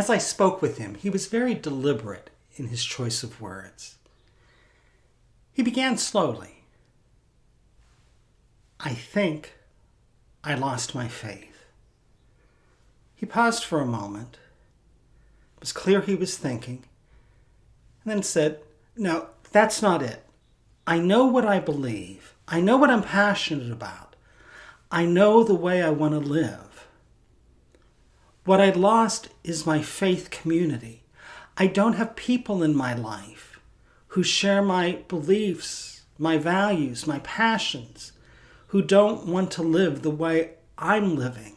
as I spoke with him, he was very deliberate in his choice of words. He began slowly. I think I lost my faith. He paused for a moment. It was clear he was thinking, and then said, No, that's not it. I know what I believe. I know what I'm passionate about. I know the way I want to live. What I lost is my faith community. I don't have people in my life who share my beliefs, my values, my passions, who don't want to live the way I'm living.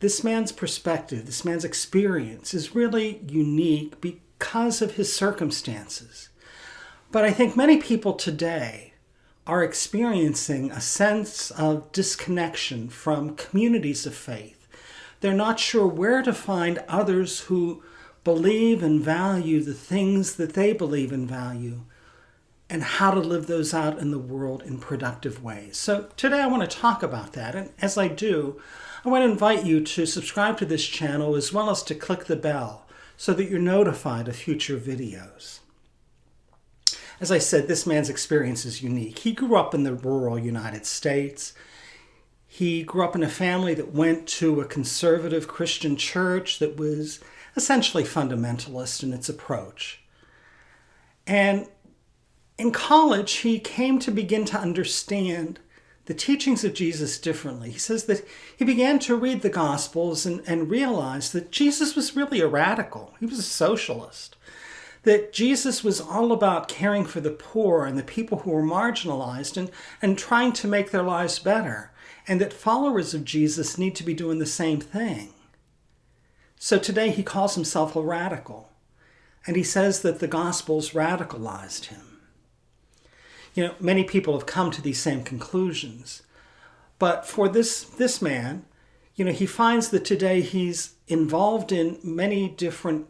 This man's perspective, this man's experience is really unique because of his circumstances. But I think many people today are experiencing a sense of disconnection from communities of faith. They're not sure where to find others who believe and value the things that they believe and value and how to live those out in the world in productive ways. So today I want to talk about that. And as I do, I want to invite you to subscribe to this channel as well as to click the bell so that you're notified of future videos. As I said, this man's experience is unique. He grew up in the rural United States. He grew up in a family that went to a conservative Christian church that was essentially fundamentalist in its approach. And in college, he came to begin to understand the teachings of Jesus differently. He says that he began to read the Gospels and, and realized that Jesus was really a radical. He was a socialist. That Jesus was all about caring for the poor and the people who were marginalized and, and trying to make their lives better. And that followers of Jesus need to be doing the same thing. So today he calls himself a radical. And he says that the Gospels radicalized him you know, many people have come to these same conclusions. But for this, this man, you know, he finds that today he's involved in many different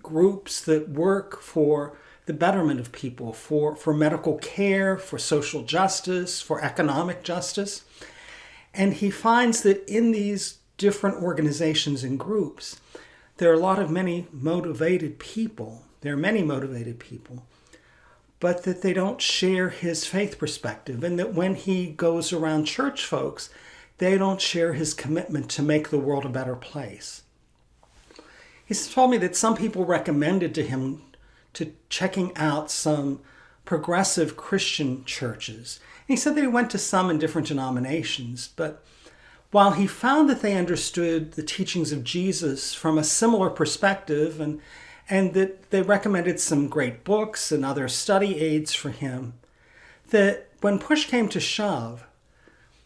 groups that work for the betterment of people, for, for medical care, for social justice, for economic justice. And he finds that in these different organizations and groups, there are a lot of many motivated people. There are many motivated people but that they don't share his faith perspective, and that when he goes around church folks, they don't share his commitment to make the world a better place. He's told me that some people recommended to him to checking out some progressive Christian churches. And he said that he went to some in different denominations, but while he found that they understood the teachings of Jesus from a similar perspective and and that they recommended some great books and other study aids for him, that when push came to shove,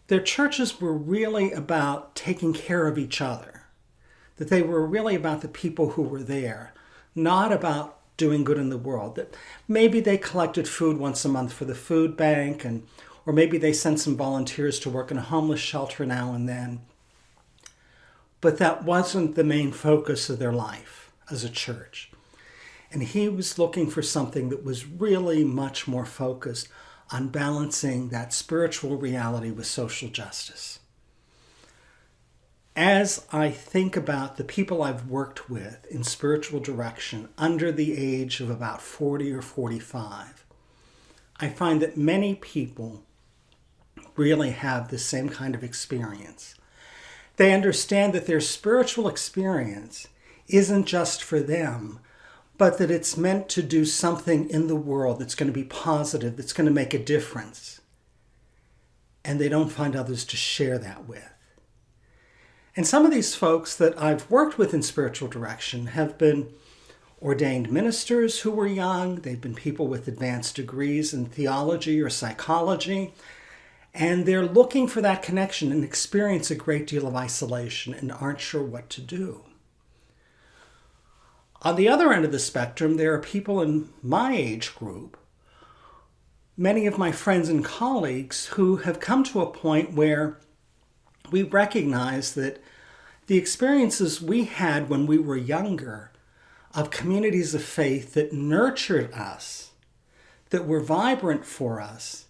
their churches were really about taking care of each other, that they were really about the people who were there, not about doing good in the world. That maybe they collected food once a month for the food bank, and or maybe they sent some volunteers to work in a homeless shelter now and then. But that wasn't the main focus of their life as a church. And he was looking for something that was really much more focused on balancing that spiritual reality with social justice. As I think about the people I've worked with in spiritual direction under the age of about 40 or 45, I find that many people really have the same kind of experience. They understand that their spiritual experience isn't just for them, but that it's meant to do something in the world that's going to be positive, that's going to make a difference. And they don't find others to share that with. And some of these folks that I've worked with in spiritual direction have been ordained ministers who were young, they've been people with advanced degrees in theology or psychology, and they're looking for that connection and experience a great deal of isolation and aren't sure what to do. On the other end of the spectrum, there are people in my age group, many of my friends and colleagues, who have come to a point where we recognize that the experiences we had when we were younger of communities of faith that nurtured us, that were vibrant for us,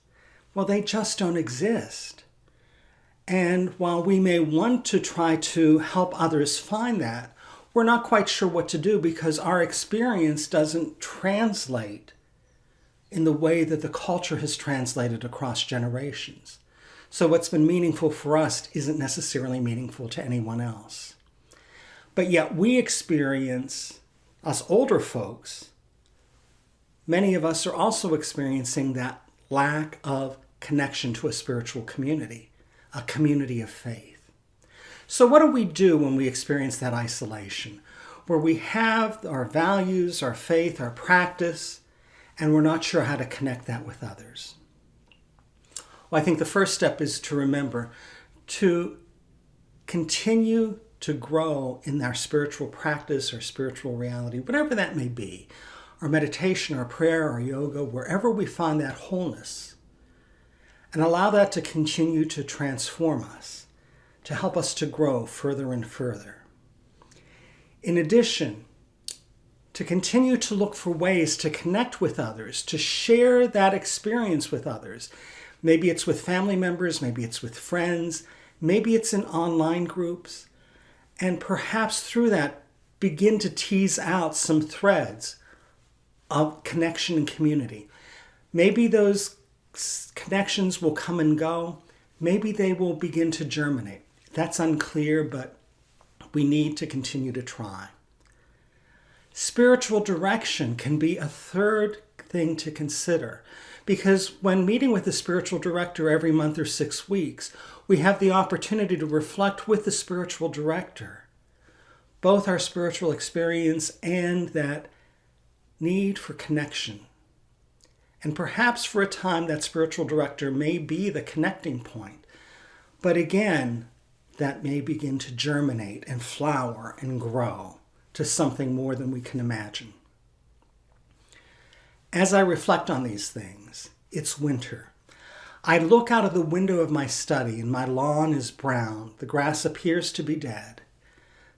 well, they just don't exist. And while we may want to try to help others find that, we're not quite sure what to do because our experience doesn't translate in the way that the culture has translated across generations. So what's been meaningful for us isn't necessarily meaningful to anyone else. But yet we experience, us older folks, many of us are also experiencing that lack of connection to a spiritual community, a community of faith. So what do we do when we experience that isolation? Where we have our values, our faith, our practice, and we're not sure how to connect that with others. I think the first step is to remember to continue to grow in our spiritual practice or spiritual reality, whatever that may be, our meditation, our prayer, our yoga, wherever we find that wholeness, and allow that to continue to transform us, to help us to grow further and further. In addition, to continue to look for ways to connect with others, to share that experience with others. Maybe it's with family members, maybe it's with friends, maybe it's in online groups. And perhaps through that, begin to tease out some threads of connection and community. Maybe those connections will come and go. Maybe they will begin to germinate. That's unclear, but we need to continue to try. Spiritual direction can be a third thing to consider because when meeting with a spiritual director every month or six weeks, we have the opportunity to reflect with the spiritual director both our spiritual experience and that need for connection. And perhaps for a time that spiritual director may be the connecting point. But again, that may begin to germinate and flower and grow to something more than we can imagine. As I reflect on these things, it's winter. I look out of the window of my study and my lawn is brown. The grass appears to be dead.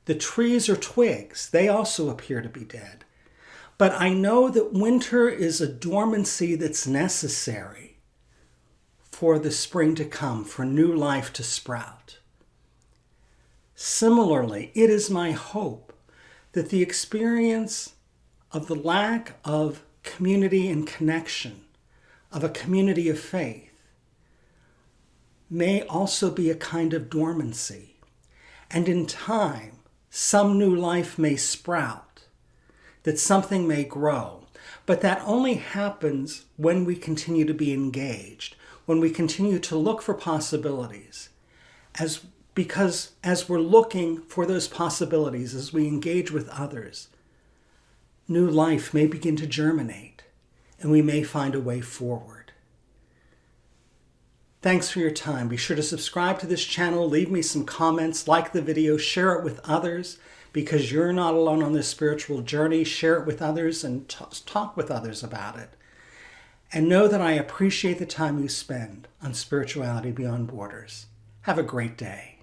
The trees are twigs. They also appear to be dead. But I know that winter is a dormancy that's necessary for the spring to come, for new life to sprout. Similarly, it is my hope that the experience of the lack of community and connection, of a community of faith, may also be a kind of dormancy. And in time, some new life may sprout, that something may grow. But that only happens when we continue to be engaged, when we continue to look for possibilities. As because as we're looking for those possibilities, as we engage with others, new life may begin to germinate and we may find a way forward. Thanks for your time. Be sure to subscribe to this channel, leave me some comments, like the video, share it with others because you're not alone on this spiritual journey. Share it with others and talk with others about it. And know that I appreciate the time you spend on Spirituality Beyond Borders. Have a great day.